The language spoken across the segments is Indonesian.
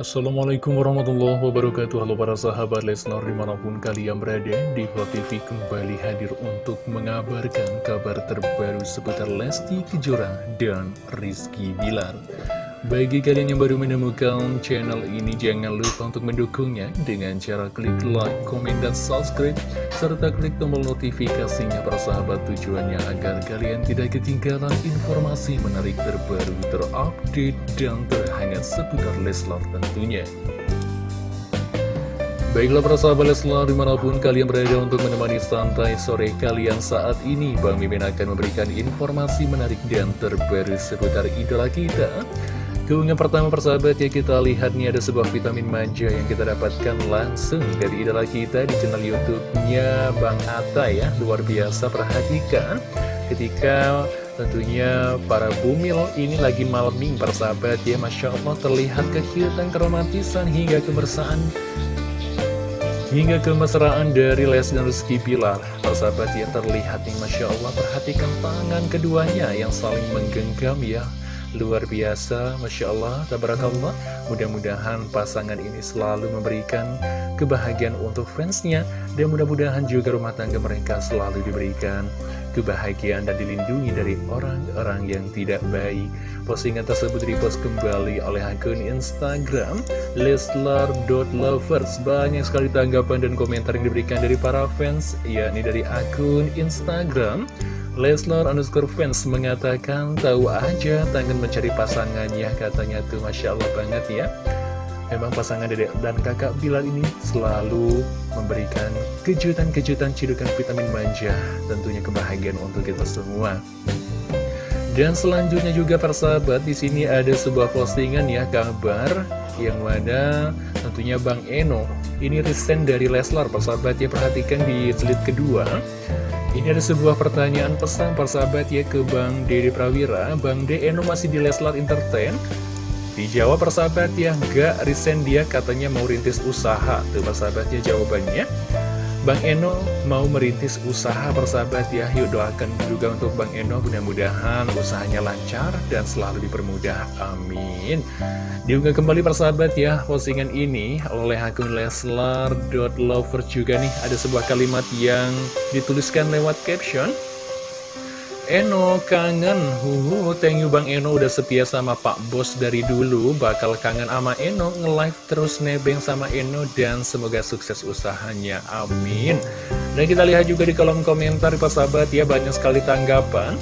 Assalamualaikum warahmatullahi wabarakatuh. Halo para sahabat Leslar di mana pun kalian berada Di TV kembali hadir untuk mengabarkan kabar terbaru seputar Lesti Kejora dan Rizky Bilar bagi kalian yang baru menemukan channel ini, jangan lupa untuk mendukungnya dengan cara klik like, komen, dan subscribe, serta klik tombol notifikasinya persahabat tujuannya agar kalian tidak ketinggalan informasi menarik terbaru, terupdate, dan terhangat seputar Leslar tentunya. Baiklah para sahabat Leslar di mana pun kalian berada untuk menemani santai sore kalian saat ini Bang Mimin akan memberikan informasi menarik dan terbaru seputar idola kita Keunggahan pertama persahabat ya kita lihat nih ada sebuah vitamin manja yang kita dapatkan langsung dari idola kita di channel YouTube-nya Bang Atta ya. Luar biasa perhatikan ketika tentunya para bumil ini lagi malming persahabat ya. Masya Allah terlihat kekiutan, keromantisan hingga kebersaan Hingga kemesraan dari Les dan Rizky Bilar Persahabat ya terlihat nih Masya Allah Perhatikan tangan keduanya yang saling menggenggam ya Luar biasa, Masya Allah, Tabarakallah. Mudah-mudahan pasangan ini selalu memberikan kebahagiaan untuk fansnya Dan mudah-mudahan juga rumah tangga mereka selalu diberikan kebahagiaan dan dilindungi dari orang-orang yang tidak baik. Postingan tersebut dipost kembali oleh akun Instagram Leslar.lovers Banyak sekali tanggapan dan komentar yang diberikan dari para fans yakni dari akun Instagram Leslar underscore fans mengatakan tahu aja tangan mencari pasangannya katanya tuh. Masya Allah banget ya. Memang pasangan dedek dan kakak Bilal ini selalu memberikan kejutan-kejutan cidukan vitamin manja Tentunya kebahagiaan untuk kita semua. Dan selanjutnya juga persahabat di sini ada sebuah postingan ya kabar yang mana tentunya Bang Eno ini resign dari Leslar persahabat ya perhatikan di slide kedua. Ini ada sebuah pertanyaan pesan persahabat ya ke Bang Dede Prawira. Bang De Eno masih di Leslar Entertain? Dijawab persahabat ya Gak resign dia katanya mau rintis usaha. Tuh persahabat ya jawabannya Bang Eno mau merintis usaha persahabat ya. Yuk doakan juga untuk Bang Eno. Mudah-mudahan usahanya lancar dan selalu dipermudah. Amin. Diunggah kembali persahabat ya Postingan ini oleh akun Leslar.lover juga nih. Ada sebuah kalimat yang dituliskan lewat caption Eno kangen. Huhu, thank you Bang Eno udah setia sama Pak Bos dari dulu. Bakal kangen sama Eno Nge-live terus nebeng sama Eno Dan semoga sukses usahanya. Amin. Dan kita lihat juga di kolom komentar Pak sahabat ya Banyak sekali tanggapan.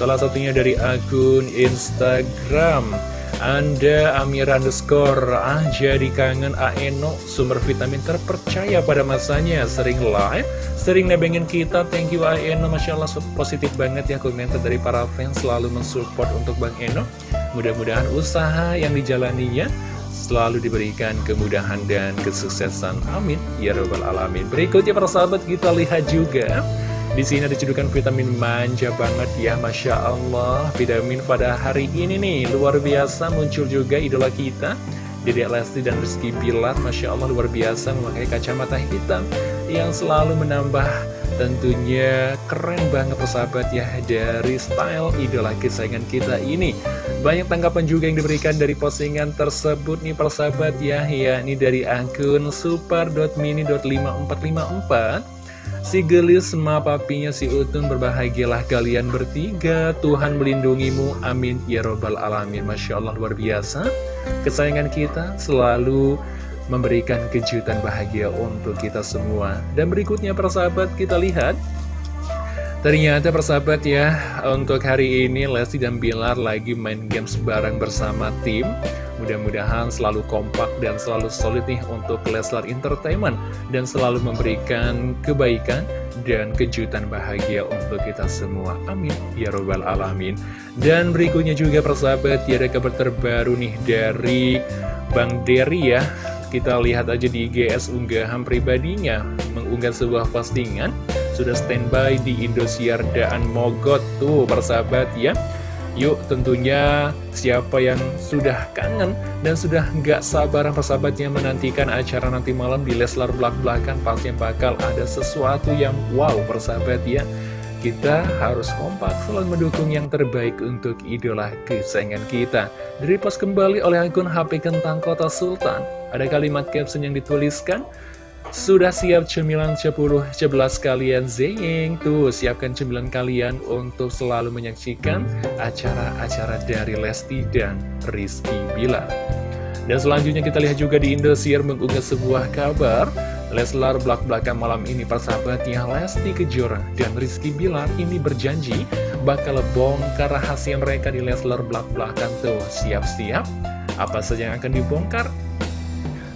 Salah satunya dari akun Instagram anda Amir underscore Ah jadi kangen Aeno Sumber vitamin terpercaya pada masanya. Sering live Sering nebengin kita. Thank you Aeno Masya Allah positif banget ya komentar dari para fans Selalu mensupport untuk Bang Eno. Mudah-mudahan usaha yang dijalaninya Selalu diberikan kemudahan dan kesuksesan. Amin. Ya Rabbal Alamin. Berikutnya para sahabat kita lihat juga di sini ada cedukan vitamin manja banget ya Masya Allah. Vitamin pada hari ini nih Luar biasa muncul juga idola kita Dedek Lesti dan Rizky Bilar. Masya Allah luar biasa memakai kacamata hitam Yang selalu menambah tentunya keren banget persahabat ya Dari style idola kesayangan kita ini. Banyak tanggapan juga yang diberikan dari postingan tersebut nih persahabat ya. Ya ini dari akun super.mini.5454 Si gelis sama papinya si Utun berbahagialah kalian bertiga. Tuhan melindungimu. Amin. Ya robbal alamin. Masya Allah luar biasa. Kesayangan kita selalu memberikan kejutan bahagia untuk kita semua. Dan berikutnya persahabat kita lihat Ternyata persahabat ya, untuk hari ini Lesti dan Bilar lagi main games bareng bersama tim. Mudah-mudahan selalu kompak dan selalu solid nih untuk Leslar Entertainment Dan selalu memberikan kebaikan dan kejutan bahagia untuk kita semua. Amin. Ya Robbal Alamin. Dan berikutnya juga persahabat, ya ada kabar terbaru nih dari Bang Derry ya. Kita lihat aja di GS unggahan pribadinya Mengunggah sebuah postingan sudah standby di Indosiar Daan Mogot tuh persahabat ya Yuk tentunya siapa yang sudah kangen dan sudah nggak sabaran persahabatnya menantikan acara nanti malam di Leslar Belak Belakan Pasti bakal ada sesuatu yang wow persahabat ya kita harus kompak selalu mendukung yang terbaik untuk idola kesayangan kita. Dari post kembali oleh akun HP Kentang Kota Sultan, ada kalimat caption yang dituliskan, sudah siap cemilan 10, 11 kalian zing Tuh, siapkan cemilan kalian untuk selalu menyaksikan acara-acara dari Lesti dan Rizky Bilar. Dan selanjutnya kita lihat juga di Indosiar mengunggah sebuah kabar. Leslar belak-belakan malam ini persahabatnya Lesti Kejora dan Rizky Bilar ini berjanji bakal bongkar rahasia mereka di Leslar belak-belakan tuh. Siap-siap? Apa saja yang akan dibongkar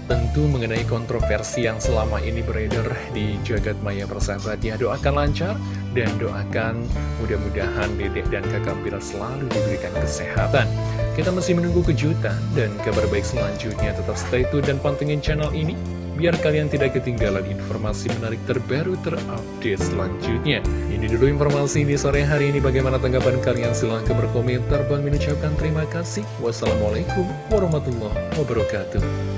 tentu mengenai kontroversi yang selama ini beredar di jagat maya persahabatnya doakan lancar dan doakan mudah-mudahan dedek dan kakak Bilar selalu diberikan kesehatan kita masih menunggu kejutan dan kabar baik selanjutnya tetap stay tune dan pantengin channel ini biar kalian tidak ketinggalan informasi menarik terbaru terupdate selanjutnya. Ini dulu informasi di sore hari ini. Bagaimana tanggapan kalian? Silahkan berkomentar. Bang mengucapkan terima kasih. Wassalamualaikum warahmatullahi wabarakatuh.